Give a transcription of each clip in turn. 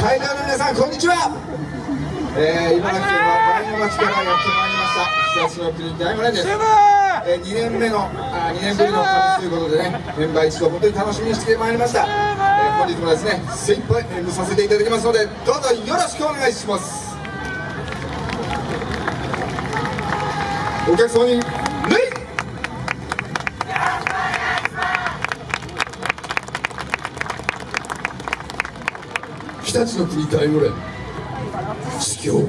会場の皆さんこんにちは、えー、茨城県の前の町からやってまいりました。日差しの国大村です、えー、2年目のあ2年ぶりの旅ということでねメンバー一同本当に楽しみにしてまいりました、えー、本日もですね精一杯演舞させていただきますのでどうぞよろしくお願いします。お客様に日立の国大村司教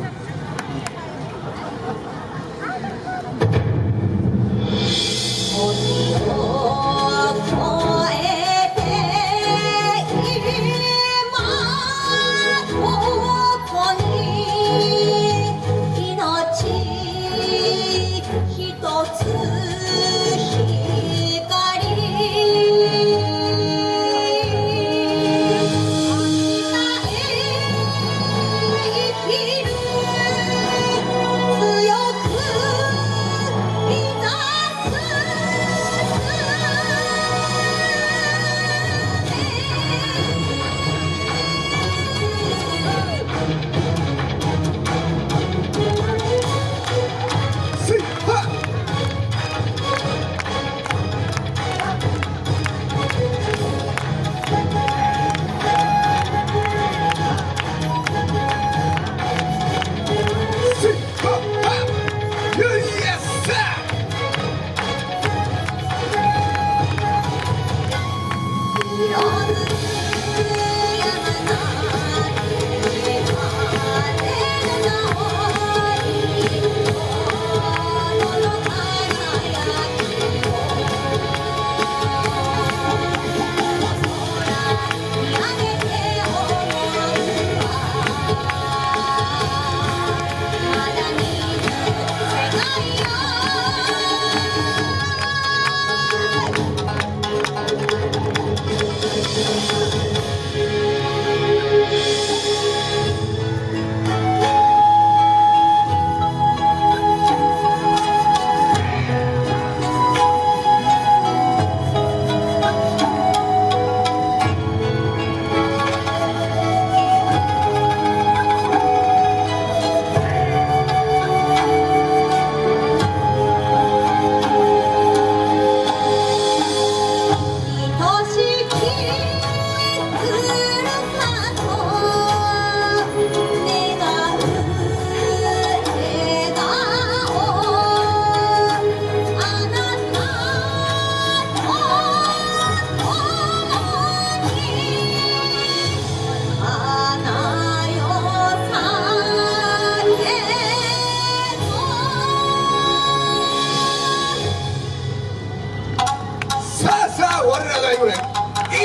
これ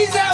いざ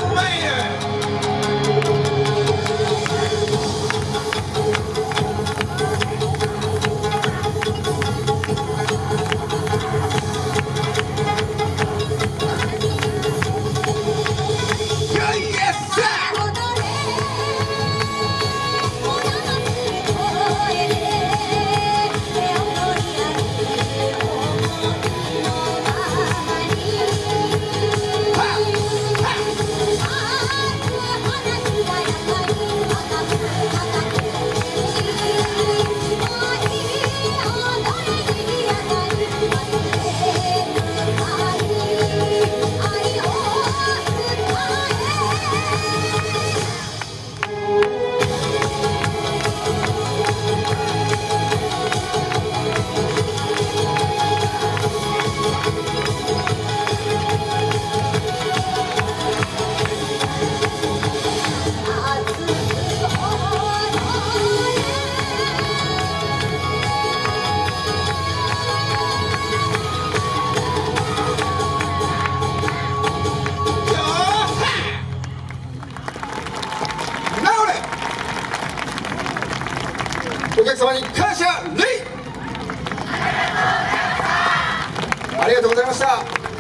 ございました。